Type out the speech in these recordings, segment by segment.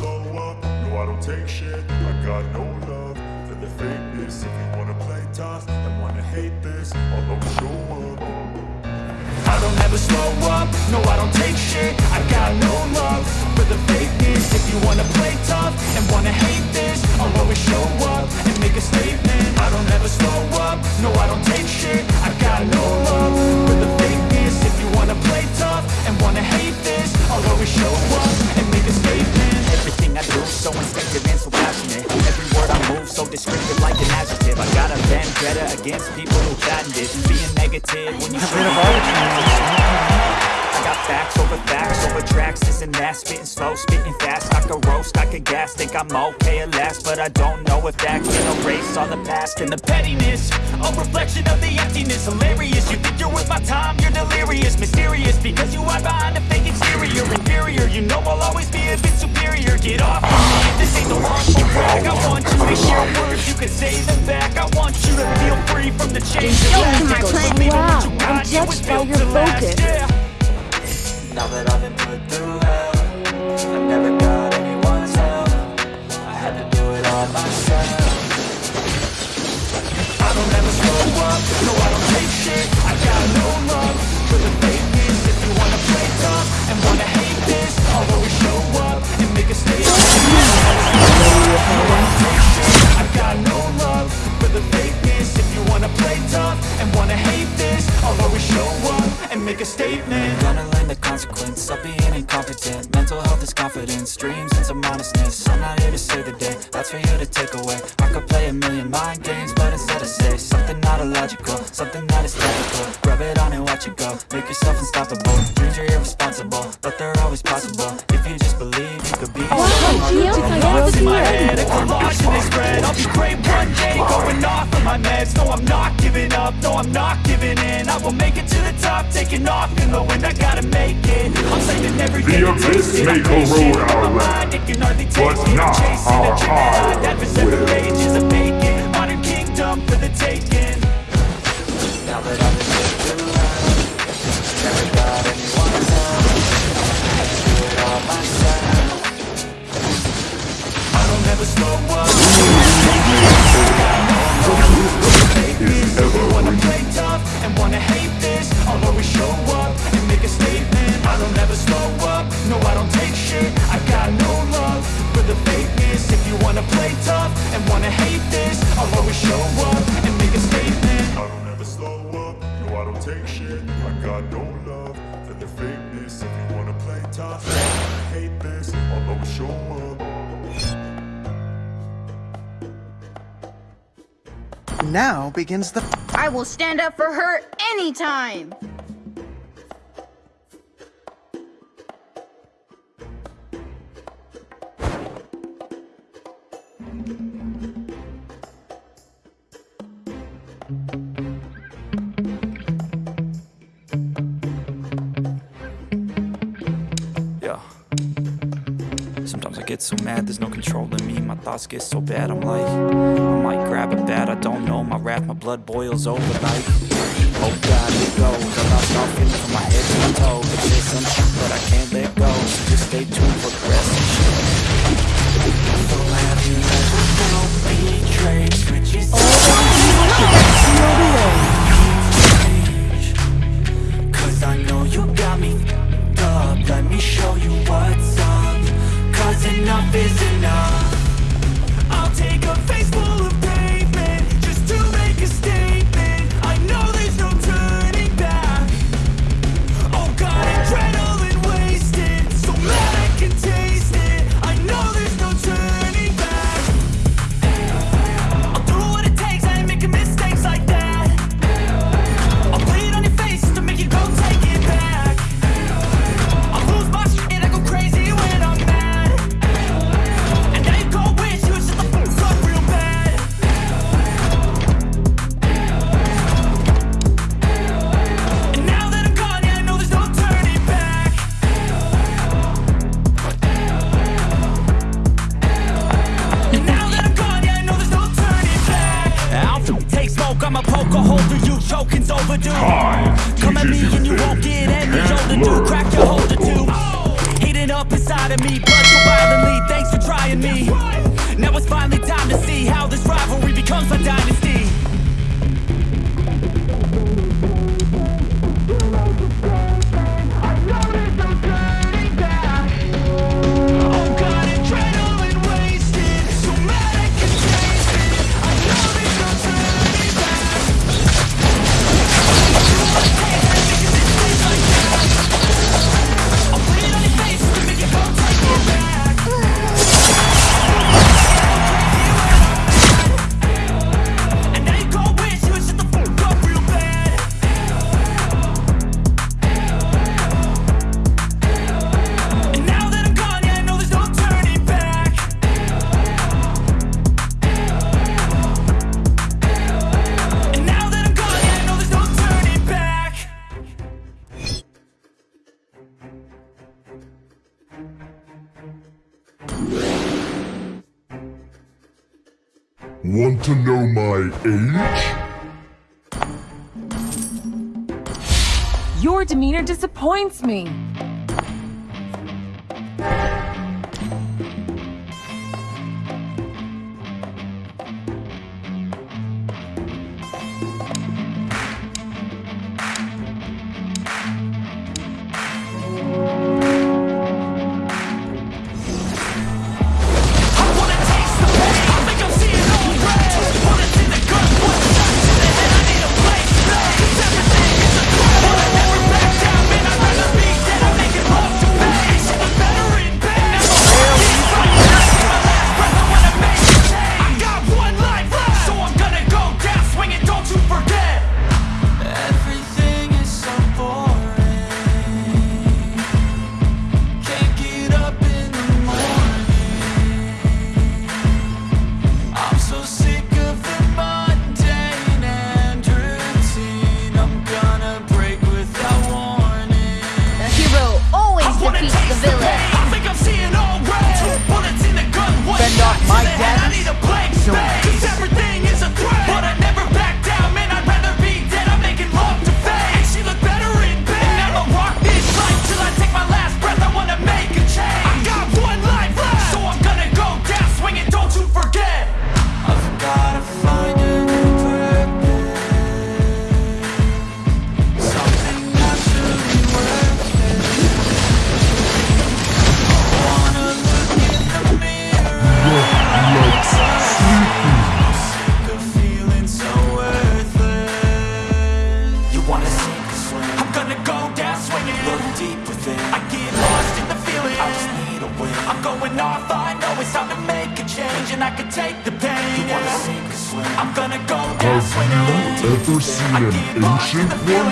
slow up, no I don't take shit. I got no love for the fakeness. If you wanna play tough and wanna hate this I'll always show up. I don't ever slow up, no I don't take shit. I got no love for the fakeness. If you wanna play tough and wanna hate this I'll always show up and make a statement. I don't ever slow up, no I don't take shit. I got no love for the fakeness. If you wanna play tough and wanna hate this I'll always show up and make a statement Everything I do so instinctive and so passionate. Every word I move so descriptive like an adjective. I got a vendetta against people who patent it Being negative when you should got facts over facts over tracks, and that. Spitting slow, spitting fast, I could roast, I could gas. Think I'm okay at last, but I don't know if that can erase all the past And the pettiness, a reflection of the emptiness. Hilarious, you think you're worth my time, you're delirious. Mysterious, because you hide behind a fake exterior. Inferior, you know I'll always be a bit superior. Get off of me, this ain't no humble brag I want you to hear words, you can say them back. I want you to feel free from the chains last my plan. Wow, I'm you by your focus. yeah. Now that I've been put through hell I never got anyone's help. I had to do it all myself. I don't ever slow up, no I don't take shit. I got no love make a statement. Gonna learn the consequence of being incompetent. Mental health is confidence, dreams and some honestness. I'm not here to save the day, that's for you to take away. I could play a million mind games, but instead I say Something not illogical, something that is technical Rub it on and watch it go, make yourself unstoppable. Dreams are irresponsible, but they're always possible. If you just believe, you could be Thoughts in my head, a my meds. No, I'm not giving up, no, I'm not giving in. I will make it to the top, taking off in the wind. I gotta make it, I'm saving every day The to taste abyss may corrode our land, mind, it can hardly take but not chasing our a that heart adversary will. rages a vacant Modern kingdom for the taking. Now that I've been put through I never got anyone's help I had to do it all myself I don't ever slow up begins the I will stand up for her anytime. Yeah. Sometimes I get so mad, there's no control in me My thoughts get so bad, I'm like I might grab a bat, I don't know My wrath, my blood boils over like Oh God, it goes I lost all feeling from my head to my toes But there's some shit that I can't let go So just stay tuned for the rest of shit So have you ever felt betrayed? Switches Cause Want to know my age? Your demeanor disappoints me. ancient one?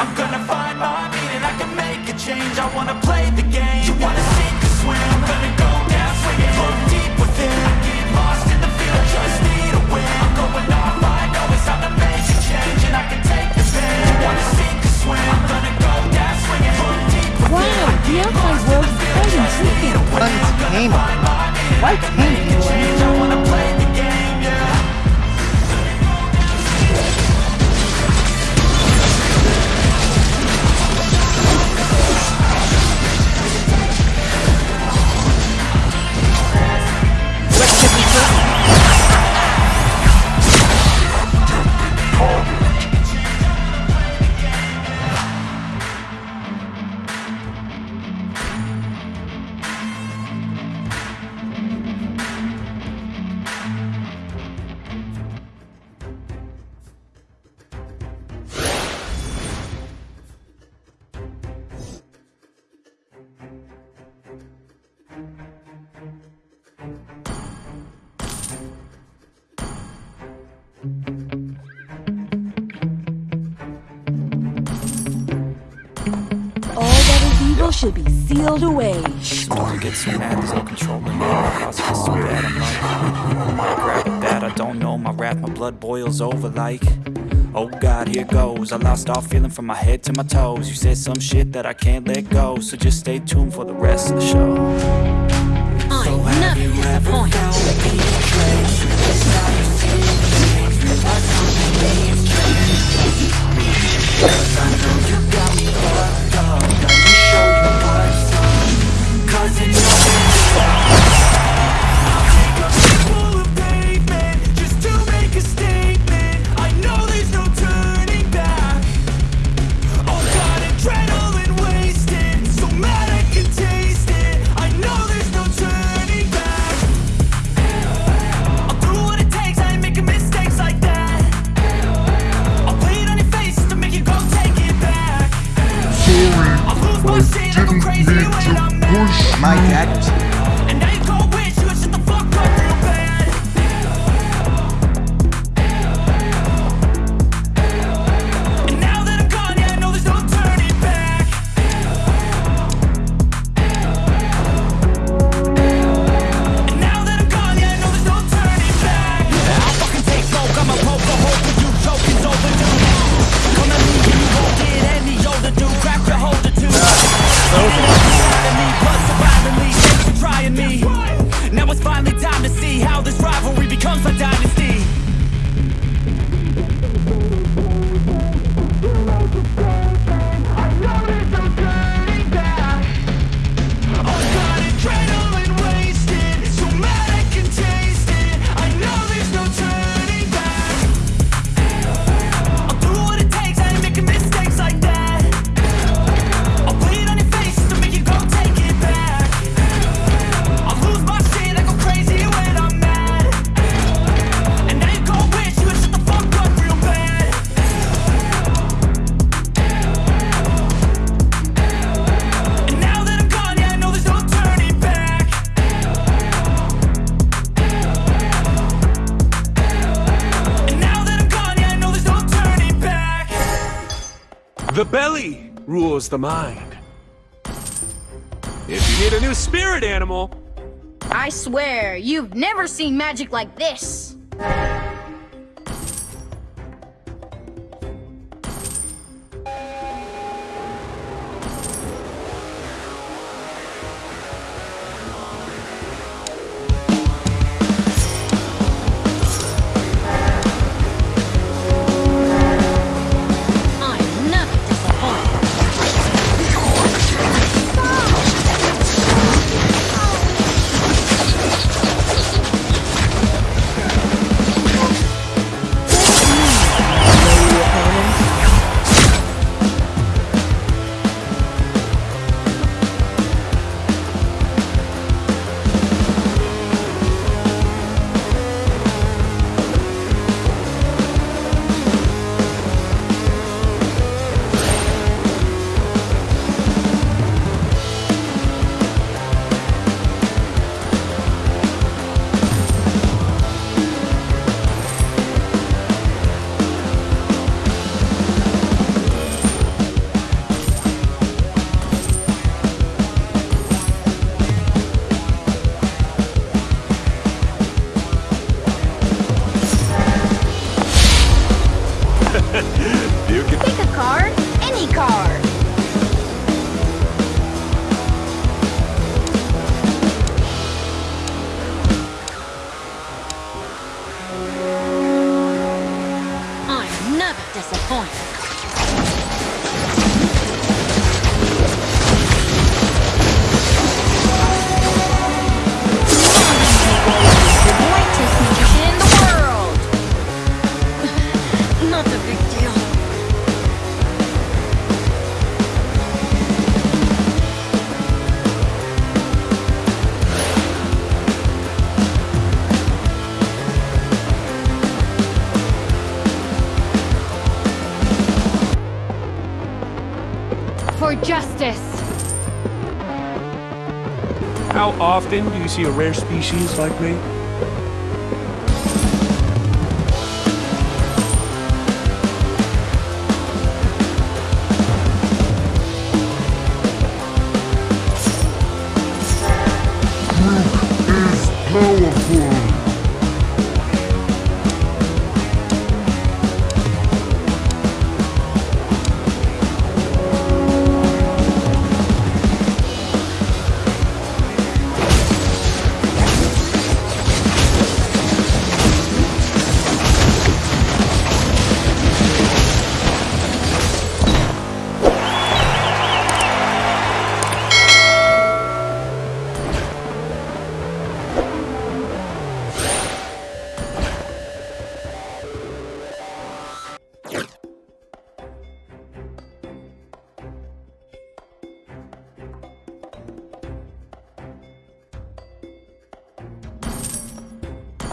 I'm gonna find my meaning, I can make a change. I wanna play the game, you wanna sink or swim? I'm gonna go down swinging, look deep within. I get lost in the field, just need a win. I'm going I know it's time to make a change And I can take the pain, you wanna sink or swim? I'm gonna go down swinging, look deep within. Wow, the outside world's quite intriguing. Untamed, why can't? should be sealed away. Storm gets so mad, there's no control in my house gets so bad, I'm like, am I grab at that? I don't know, my wrath, my blood boils over like... Oh God, here goes. I lost all feeling from my head to my toes. You said some shit that I can't let go So just stay tuned for the rest of the show. I'm so never disappointed show you what I'm Cause it's nothing my The belly rules the mind. If you need a new spirit animal, I swear, you've never seen magic like this. How often do you see a rare species like me?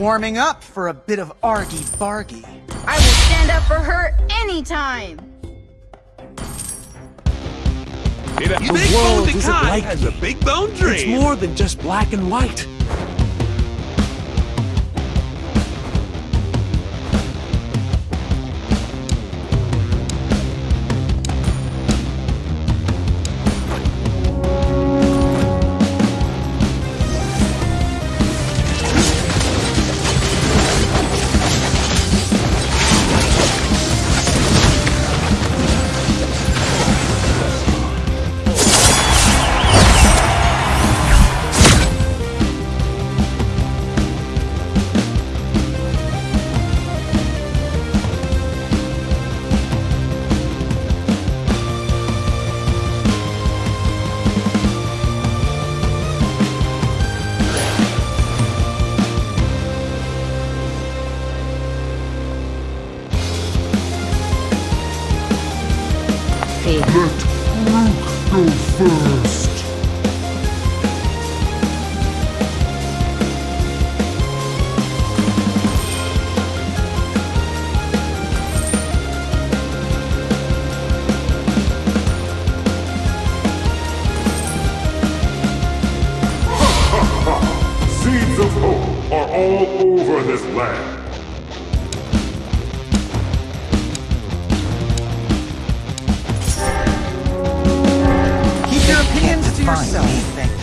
Warming up for a bit of argy-bargy. I will stand up for her anytime. You think Golden Kai has a big bone dream? It's more than just black and white. All over this land. Keep your opinions to yourself,